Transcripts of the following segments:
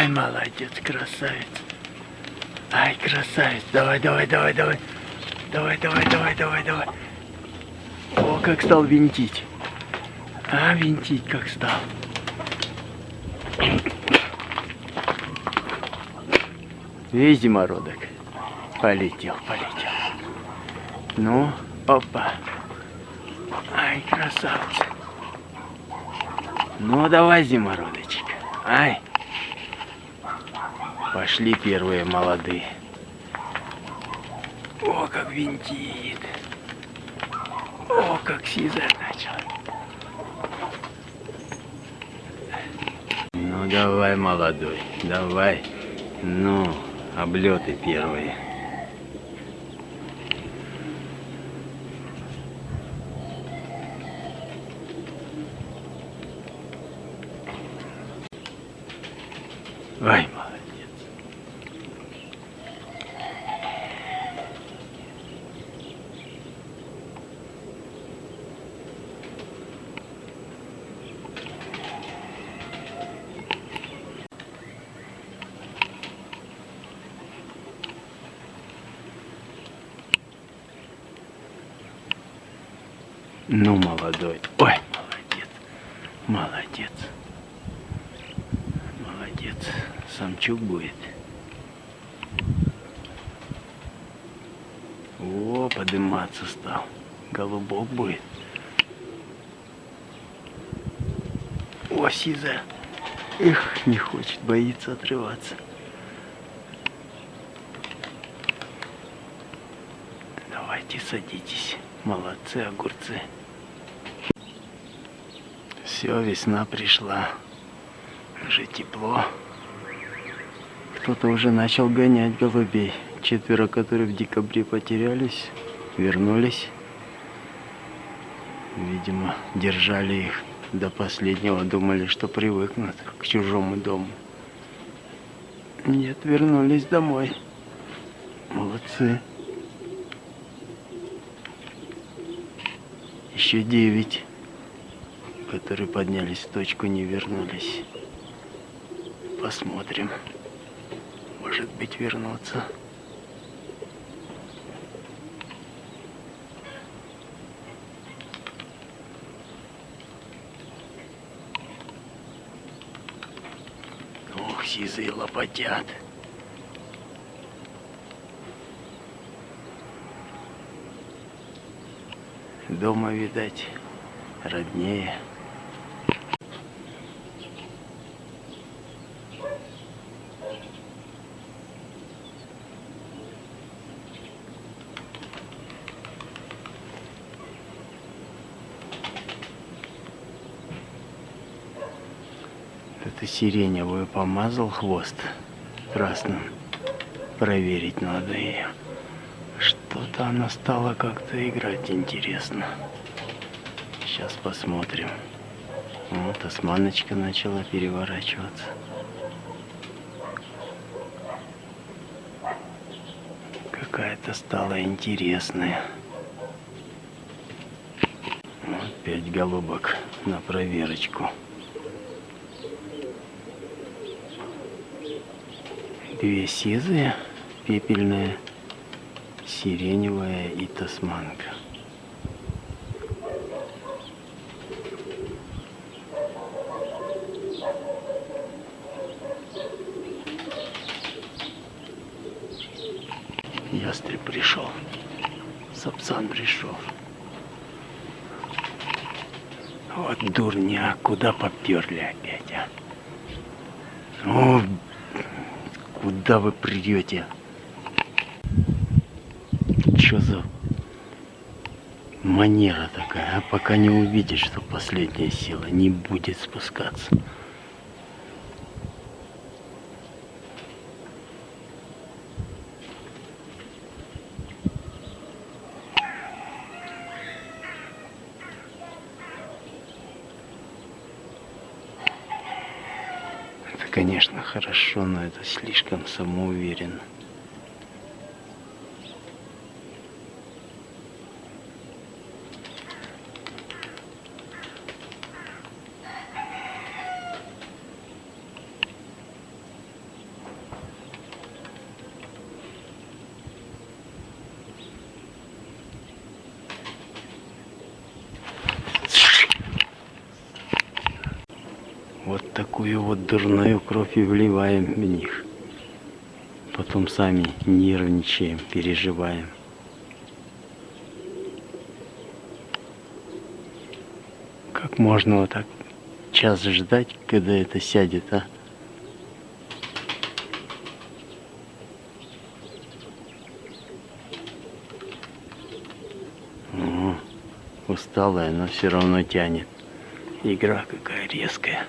Ай, молодец, красавец. Ай, красавец. Давай, давай, давай, давай. Давай, давай, давай, давай, давай. О, как стал винтить. А, винтить как стал. Видишь, зимородок? Полетел, полетел. Ну, опа. Ай, красавцы. Ну, давай, зимородочек. Ай. Пошли первые молодые. О, как винтит. О, как сизать начал. Ну, давай, молодой, давай. Ну, облеты первые. Ай, молодец. Ну, молодой. Ой, молодец. Молодец. Молодец. Самчук будет. О, подниматься стал. Голубок будет. О, сиза. Эх, не хочет, боится отрываться. Давайте садитесь. Молодцы, огурцы. Все, весна пришла. Уже тепло. Кто-то уже начал гонять голубей. Четверо, которые в декабре потерялись, вернулись. Видимо, держали их до последнего, думали, что привыкнут к чужому дому. Нет, вернулись домой. Молодцы. Еще девять, которые поднялись в точку, не вернулись. Посмотрим. Может быть, вернуться. Ох, сизые лопатят. Дома, видать, роднее. Это сиреневую помазал хвост красным. Проверить надо ее. Что-то она стала как-то играть интересно. Сейчас посмотрим. Вот османочка начала переворачиваться. Какая-то стала интересная. Вот пять голубок на проверочку. Две сизые, пепельная, сиреневая и тасманка. Ястреб пришел. Сапсан пришел. Вот дурня, куда поперли опять, а? О, куда вы придете? Что за манера такая, а пока не увидишь, что последняя сила не будет спускаться. Это, конечно, хорошо, но это слишком самоуверенно. Вот такую вот дурную кровь и вливаем в них. Потом сами нервничаем, переживаем. Как можно вот так час ждать, когда это сядет, а? О, усталая, но все равно тянет. Игра какая резкая.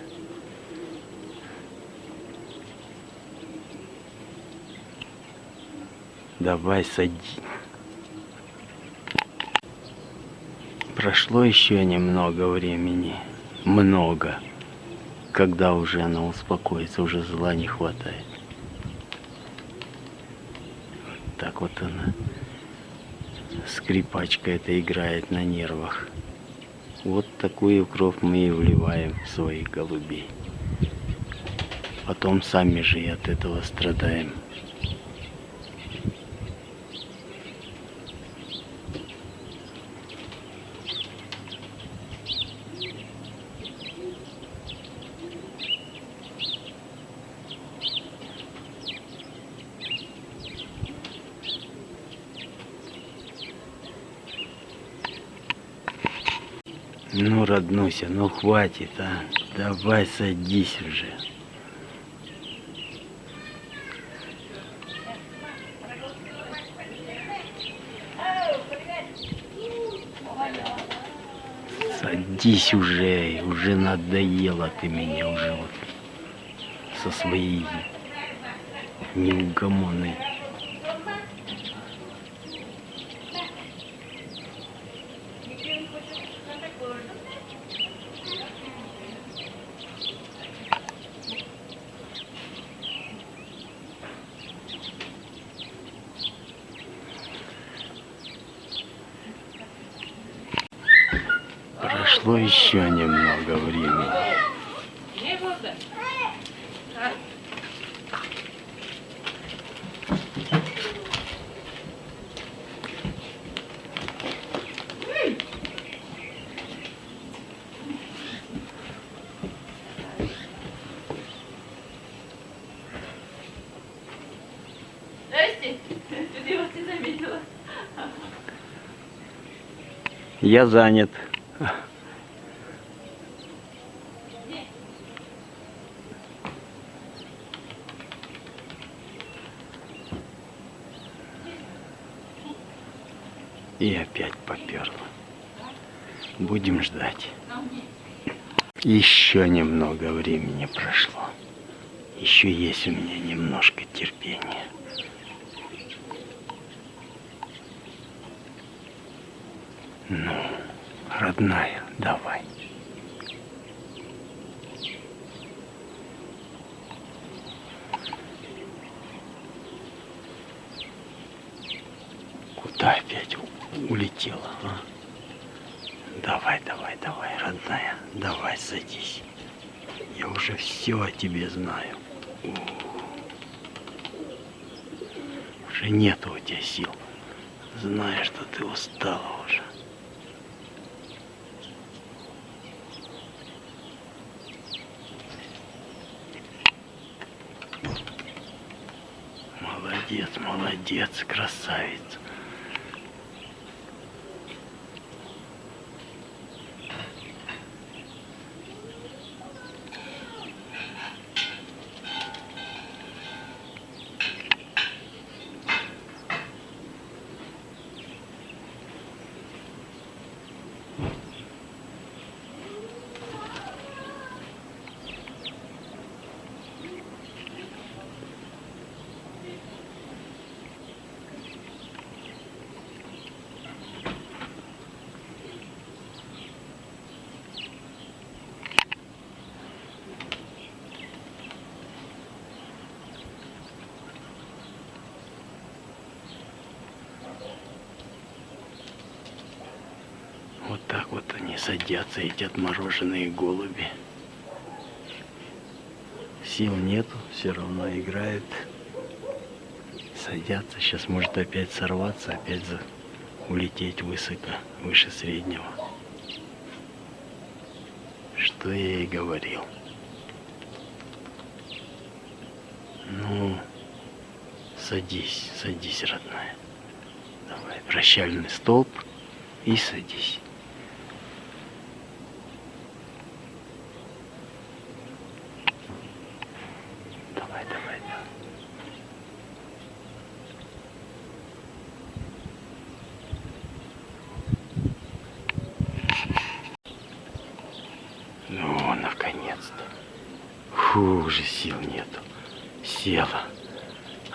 Давай сади. Прошло еще немного времени. Много. Когда уже она успокоится, уже зла не хватает. Вот так вот она. Скрипачка это играет на нервах. Вот такую кровь мы и вливаем в своих голубей. Потом сами же и от этого страдаем. Ну, роднуся, ну хватит, а. Давай садись уже. Садись уже, уже надоела ты меня уже вот со своей неугомонной Прошло еще немного времени. Я занят. И опять поперла. Будем ждать. Еще немного времени прошло. Еще есть у меня немножко терпения. Ну, родная, давай. Куда опять у- улетела, а? Давай, давай, давай, родная, давай садись. Я уже все о тебе знаю. Уже нету у тебя сил. Знаю, что ты устала уже. Молодец, молодец, красавица. Вот так вот они садятся, эти отмороженные голуби. Сил нету, все равно играют. Садятся, сейчас может опять сорваться, опять за... улететь высоко, выше среднего. Что я и говорил. Ну, садись, садись, родная. Давай, прощальный столб и садись. Давай, давай, давай. Ну, наконец-то. Фу, уже сил нету. Села.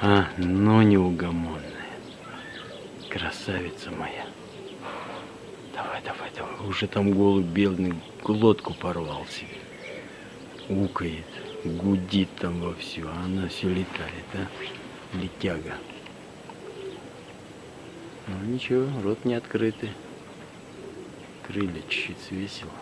А, ну неугомонная. Красавица моя. Давай, давай, давай. Уже там голубь белый глотку порвал себе. Укает, гудит там вовсю, а она все летает, а? Летяга. Ну ничего, рот не открытый. Крылья чуть-чуть свесила.